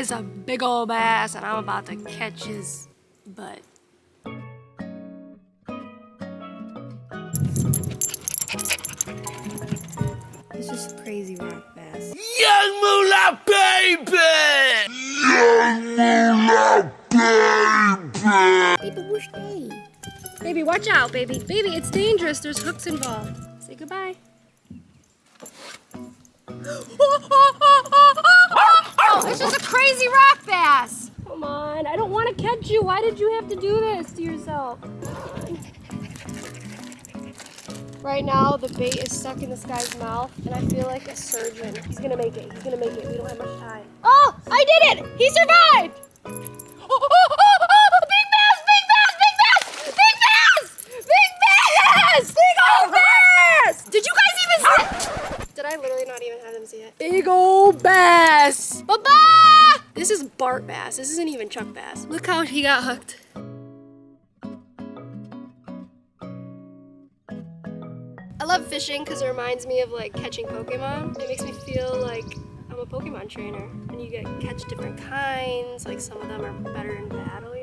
There's a big old bass and I'm about to catch his butt. It's just crazy rock bass. Young Moolah Baby! Young Moolah Baby! Baby, whoosh day. Baby, watch out, baby. Baby, it's dangerous. There's hooks involved. Say goodbye. It's just a crazy rock bass. Come on, I don't want to catch you. Why did you have to do this to yourself? Right now, the bait is stuck in this guy's mouth, and I feel like a surgeon. He's gonna make it. He's gonna make it. We don't have much time. Oh, I did it! He survived! Bass. This isn't even Chuck bass. Look how he got hooked. I love fishing because it reminds me of like catching Pokemon. It makes me feel like I'm a Pokemon trainer and you get catch different kinds. Like some of them are better in battle?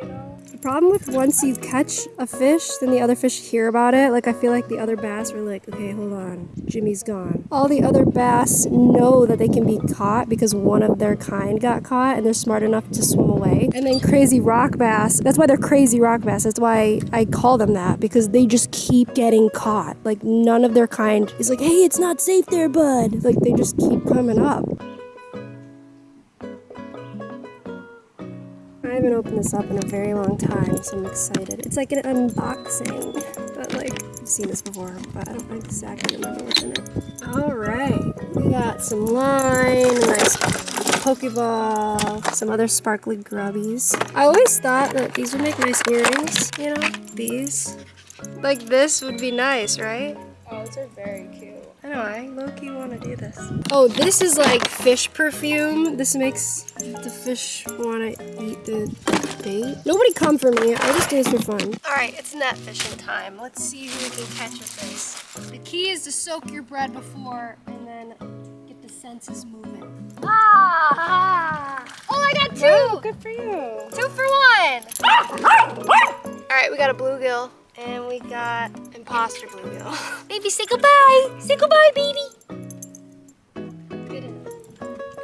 The problem with once you catch a fish, then the other fish hear about it. Like I feel like the other bass are like, okay, hold on, Jimmy's gone. All the other bass know that they can be caught because one of their kind got caught and they're smart enough to swim away. And then crazy rock bass, that's why they're crazy rock bass. That's why I call them that because they just keep getting caught. Like none of their kind is like, hey, it's not safe there, bud. Like they just keep coming up. Haven't opened this up in a very long time, so I'm excited. It's like an unboxing, but like, I've seen this before, but I don't exactly remember what's in it. All right, we got some line, a nice Pokeball, some other sparkly grubbies. I always thought that these would make nice earrings, you know, these. Like this would be nice, right? Oh, those are very know, I low-key want to do this. Oh, this is like fish perfume. This makes the fish want to eat the bait. Nobody come for me. I just do this for fun. All right, it's net fishing time. Let's see who we can catch with this. The key is to soak your bread before and then get the senses moving. Ah! Oh, I got two! Wow, good for you. Two for one! Ah! Ah! Ah! All right, we got a bluegill. And we got imposter bluegill. baby, say goodbye. Say goodbye, baby.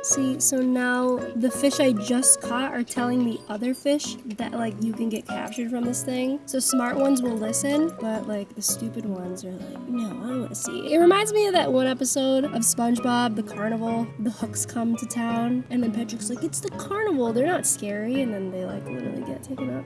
Good enough. See, so now the fish I just caught are telling the other fish that like you can get captured from this thing. So smart ones will listen, but like the stupid ones are like, no, I don't want to see. It reminds me of that one episode of SpongeBob, the carnival. The hooks come to town, and then Patrick's like, it's the carnival. They're not scary, and then they like literally get taken up.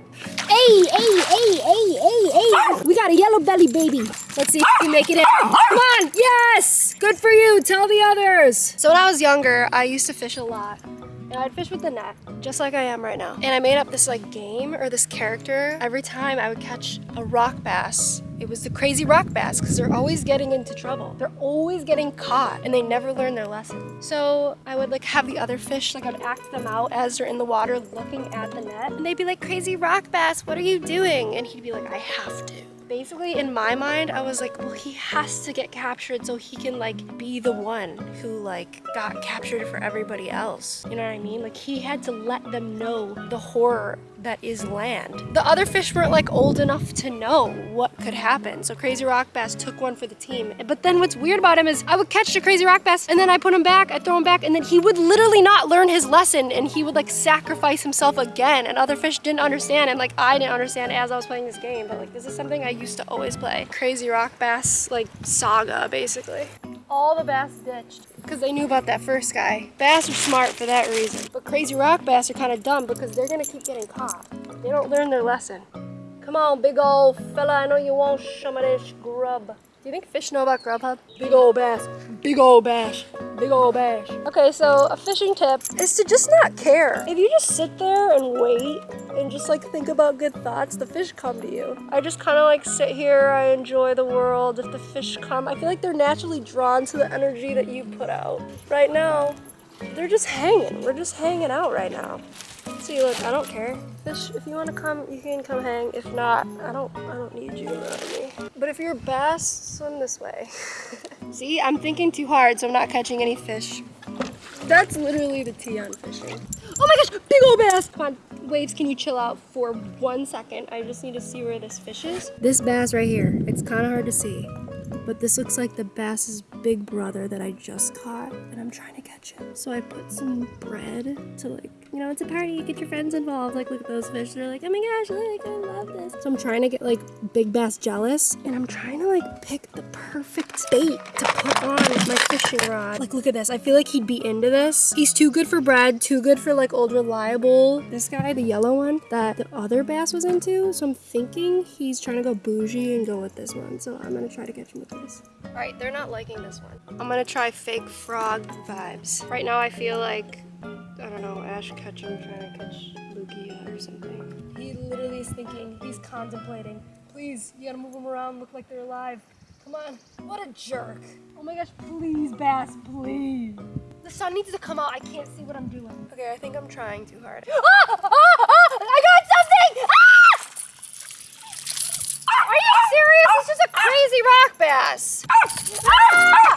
Hey, hey, hey, hey, hey, hey! We got a yellow belly baby. Let's see if we can make it in. Come on! Yes! Good for you. Tell the others. So when I was younger, I used to fish a lot. And I'd fish with the net, just like I am right now. And I made up this like game or this character. Every time I would catch a rock bass, it was the crazy rock bass because they're always getting into trouble. They're always getting caught and they never learn their lesson. So I would like have the other fish, like I'd act them out as they're in the water looking at the net. And they'd be like, crazy rock bass, what are you doing? And he'd be like, I have to. Basically, in my mind, I was like, well, he has to get captured so he can like be the one who like got captured for everybody else. You know what I mean? Like he had to let them know the horror that is land. The other fish weren't like old enough to know what could happen. So Crazy Rock Bass took one for the team. But then what's weird about him is I would catch the Crazy Rock Bass and then I put him back, I throw him back, and then he would literally not learn his lesson and he would like sacrifice himself again. And other fish didn't understand and like I didn't understand as I was playing this game. But like this is something I used to always play. Crazy Rock Bass like saga basically. All the bass ditched because they knew about that first guy. Bass are smart for that reason. But crazy rock bass are kind of dumb because they're gonna keep getting caught. They don't learn their lesson. Come on, big old fella, I know you want some of this grub. Do you think fish know about Grubhub? Big old bass, big old bash, big old bash. Okay, so a fishing tip is to just not care. If you just sit there and wait and just like think about good thoughts, the fish come to you. I just kind of like sit here, I enjoy the world. If the fish come, I feel like they're naturally drawn to the energy that you put out. Right now, they're just hanging. We're just hanging out right now. See, look, I don't care. Fish, if you want to come, you can come hang. If not, I don't, I don't need you around me. But if you're a bass, swim this way. See, I'm thinking too hard, so I'm not catching any fish. That's literally the tea on fishing. Oh my gosh, big old bass. Come on, waves, can you chill out for one second? I just need to see where this fish is. This bass right here, it's kind of hard to see, but this looks like the bass's big brother that I just caught, and I'm trying to catch him. So I put some bread to like, you know, it's a party, get your friends involved. Like, look at those fish. They're like, oh my gosh, like, I love this. So I'm trying to get like big bass jealous, and I'm trying to like pick the perfect bait to put on my fishing rod. Like, look at this. I feel like he'd be into this. He's too good for bread, too good for like old reliable. This guy, the yellow one that the other bass was into. So I'm thinking he's trying to go bougie and go with this one. So I'm gonna try to catch him with this. All right, they're not liking this one. I'm gonna try fake frog vibes. Right now I feel like, I don't know, Ash Ketchum trying to catch Lugia or something. He literally is thinking, he's contemplating. Please, you gotta move them around, look like they're alive. Come on. What a jerk. Oh my gosh, please, Bass, please. The sun needs to come out. I can't see what I'm doing. Okay, I think I'm trying too hard. Ah! Ah! Ah! I got something! Ah! Are you It's just a crazy rock bass.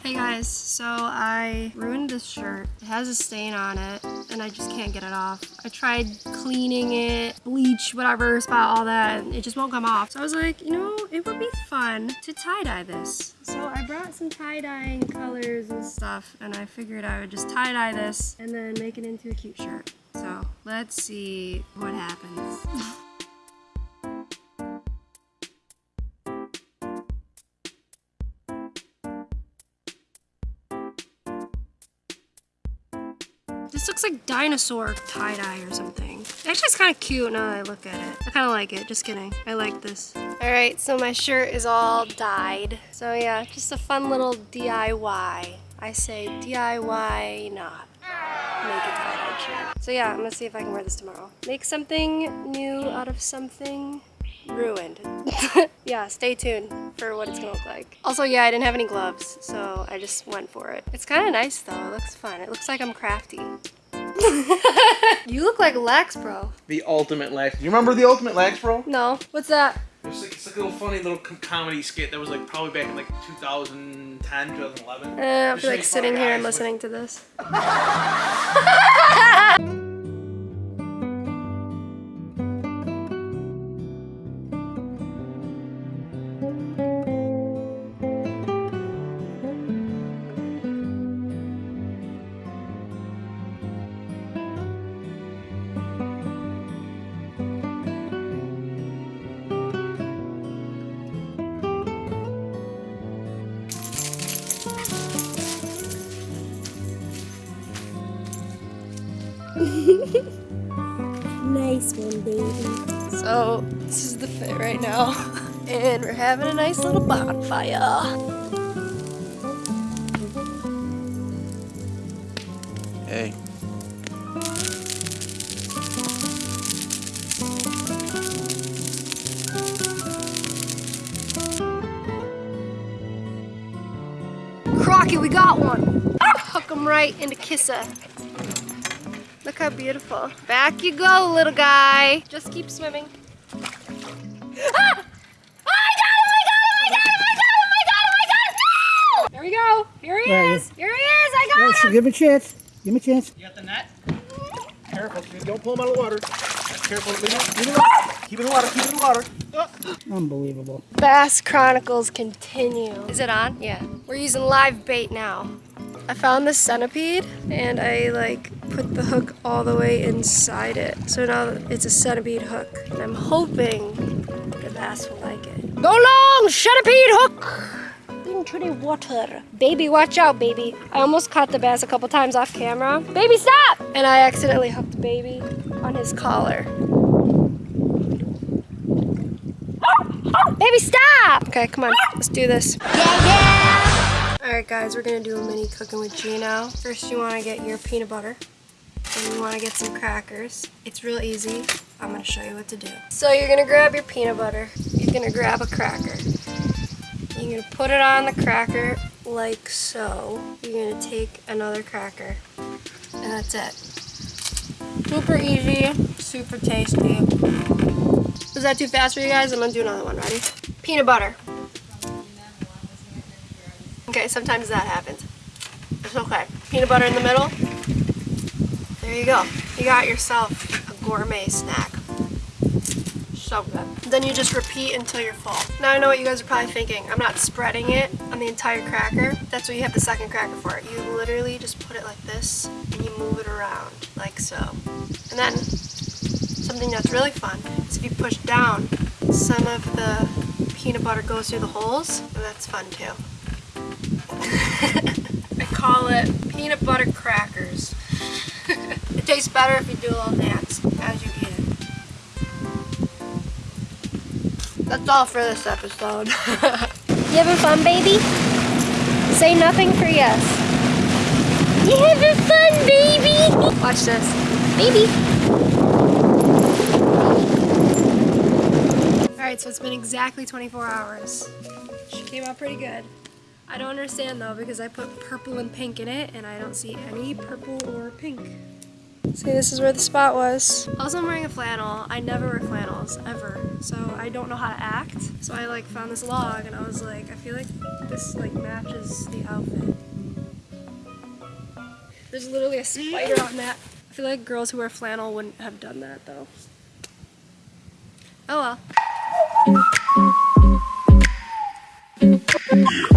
Hey guys, so I ruined this shirt. It has a stain on it and I just can't get it off. I tried cleaning it, bleach, whatever, spot all that, and it just won't come off. So I was like, you know, it would be fun to tie-dye this. So I brought some tie-dyeing colors and stuff and I figured I would just tie-dye this and then make it into a cute shirt. So let's see what happens. This looks like dinosaur tie-dye or something. Actually, it's kind of cute now that I look at it. I kind of like it. Just kidding. I like this. All right, so my shirt is all dyed. So yeah, just a fun little DIY. I say DIY not. Make a tie-dye shirt. So yeah, I'm gonna see if I can wear this tomorrow. Make something new out of something ruined. yeah, stay tuned for what it's gonna look like. Also, yeah, I didn't have any gloves, so I just went for it. It's kind of nice though, it looks fun. It looks like I'm crafty. you look like Lex, bro. The ultimate Lex. You remember the ultimate Lex, bro? No, what's that? It's like, it's like a little funny little com- comedy skit that was like probably back in like 2010, 2011. Uh, I'll be like sitting here and guys with- listening to this. Nice one, baby. So, this is the fit right now. And we're having a nice little bonfire. Hey. Crocky, we got one. Ah, hook him right into Kissa. Look how beautiful. Back you go, little guy. Just keep swimming. Ah! Oh, I got him, I got him, I got him, I got him, I got him, I got! No! There we go. Here he is. is. Here he is. I got so him. give him a chance. Give him a chance. You got the net? Careful, dude, don't pull him out of the water. Careful, leave him, leave him in the water. Keep it in the water, keep it in the water. Unbelievable. Bass Chronicles continue. Is it on? Yeah. We're using live bait now. I found this centipede and I like put the hook all the way inside it. So now it's a centipede hook. And I'm hoping the bass will like it. Go long, centipede hook! Into the water. Baby, watch out, baby. I almost caught the bass a couple times off camera. Baby, stop! And I accidentally hooked baby on his collar. Baby, stop! Okay, come on, let's do this. Yeah, yeah! Alright guys, we're gonna do a mini cooking with Gino. First you wanna get your peanut butter. And you wanna get some crackers. It's real easy. I'm gonna show you what to do. So you're gonna grab your peanut butter. You're gonna grab a cracker. You're gonna put it on the cracker like so. You're gonna take another cracker. And that's it. Super easy, super tasty. Was that too fast for you guys? I'm gonna do another one. Ready? Peanut butter. Okay, sometimes that happens. It's okay. Peanut butter in the middle. There you go. You got yourself a gourmet snack. So good. Then you just repeat until you're full. Now I know what you guys are probably thinking. I'm not spreading it on the entire cracker. That's what you have the second cracker for. You literally just put it like this and you move it around like so. And then something that's really fun is if you push down, some of the peanut butter goes through the holes and that's fun too. I call it peanut butter crackers. it tastes better if you do a little dance as you eat it. That's all for this episode. you having fun, baby? Say nothing for yes. You having fun, baby? Watch this. Baby. Alright, so it's been exactly 24 hours. She came out pretty good. I don't understand though because I put purple and pink in it and I don't see any purple or pink. See, this is where the spot was. Also, I'm wearing a flannel. I never wear flannels, ever. So I don't know how to act. So I like found this log and I was like, I feel like this like matches the outfit. There's literally a spider on that. I feel like girls who wear flannel wouldn't have done that though. Oh well.